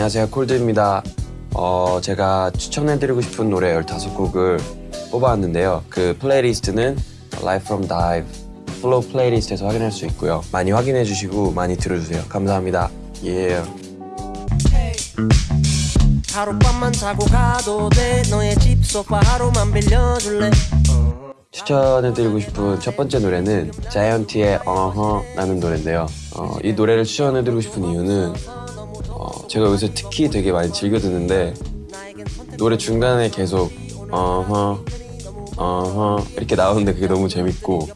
안녕하세요. Colde입니다. 어, 제가 추천해드리고 싶은 노래 15곡을 뽑아왔는데요. 그 playlist는 Live from Dive FLO playlist에서 확인할 수 있고요. 많이 확인해주시고 많이 들어주세요. 감사합니다. 예. 하룻밤만 자고 가도 돼. 너의 집 소파 하루만 빌려줄래? 추천해드리고 싶은 첫 번째 노래는 자이언티의 어허라는 노래인데요. 어, 이 노래를 추천해드리고 싶은 이유는 어, 제가 요새 특히 되게 많이 즐겨 듣는데 노래 중간에 계속 어허 어허 이렇게 나오는데 그게 너무 재밌고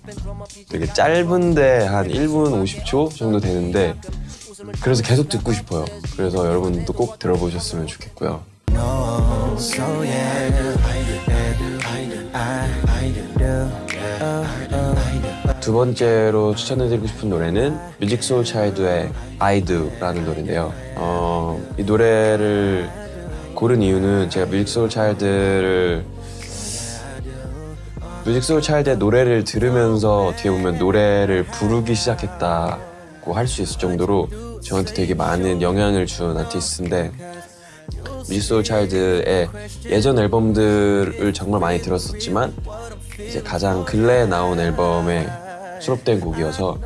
되게 짧은데 한 1분 50초 정도 되는데 그래서 계속 듣고 싶어요 그래서 여러분도 꼭 들어보셨으면 좋겠고요 두 번째로 추천해드리고 싶은 노래는 Musiq Soulchild의 I Do라는 노래인데요. 어, 이 노래를 고른 이유는 제가 Musiq Soulchild를 Musiq Soulchild의 노래를 들으면서 어떻게 보면 노래를 부르기 시작했다고 할 수 있을 정도로 저한테 되게 많은 영향을 준 아티스트인데 Musiq Soulchild의 예전 앨범들을 정말 많이 들었었지만 이제 가장 근래에 나온 앨범에 수록된 곡이어서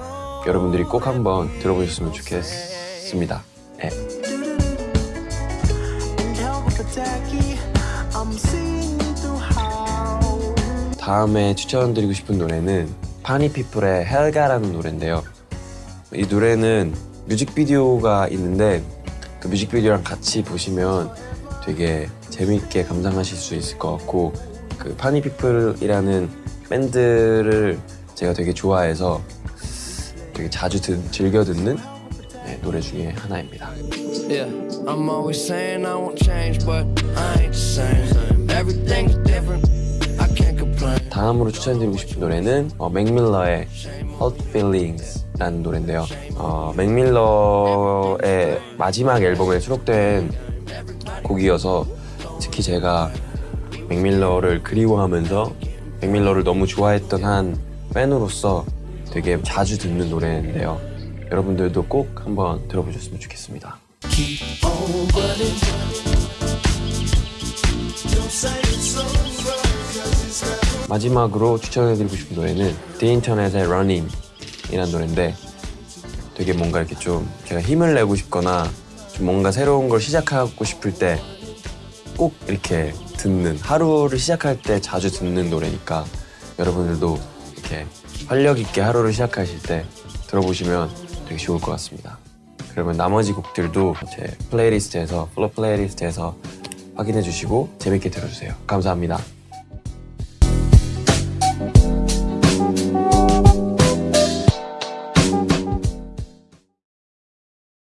여러분들이 꼭 한번 들어보셨으면 좋겠습니다. 네. 다음에 추천드리고 싶은 노래는 파니피플의 헬가라는 노래인데요. 이 노래는 뮤직비디오가 있는데 그 뮤직비디오랑 같이 보시면 되게 재밌게 감상하실 수 있을 것 같고 그 파니피플이라는 밴드를 제가 되게 좋아해서 되게 자주 듣, 즐겨 듣는 네, 노래 중에 하나입니다. Yeah, I'm always saying I won't change, but I ain't the same. Everything's different. I can't complain. 다음으로 추천드리고 싶은 노래는 어, 맥밀러의 Hot Feelings라는 노래인데요. 어, 맥밀러의 마지막 앨범에 수록된 곡이어서 특히 제가 맥밀러를 그리워하면서 맥밀러를 너무 좋아했던 한 팬으로서 되게 자주 듣는 노래인데요. 여러분들도 꼭 한번 들어보셨으면 좋겠습니다. 마지막으로 추천해드리고 싶은 노래는 Internet의 Running 이란 노래인데 되게 뭔가 이렇게 좀 제가 힘을 내고 싶거나 좀 뭔가 새로운 걸 시작하고 싶을 때 꼭 이렇게 듣는 하루를 시작할 때 자주 듣는 노래니까 여러분들도 이렇게 활력 있게 하루를 시작하실 때 들어보시면 되게 좋을 것 같습니다. 그러면 나머지 곡들도 제 playlist에서 FLO playlist에서 확인해 주시고 재밌게 들어주세요. 감사합니다.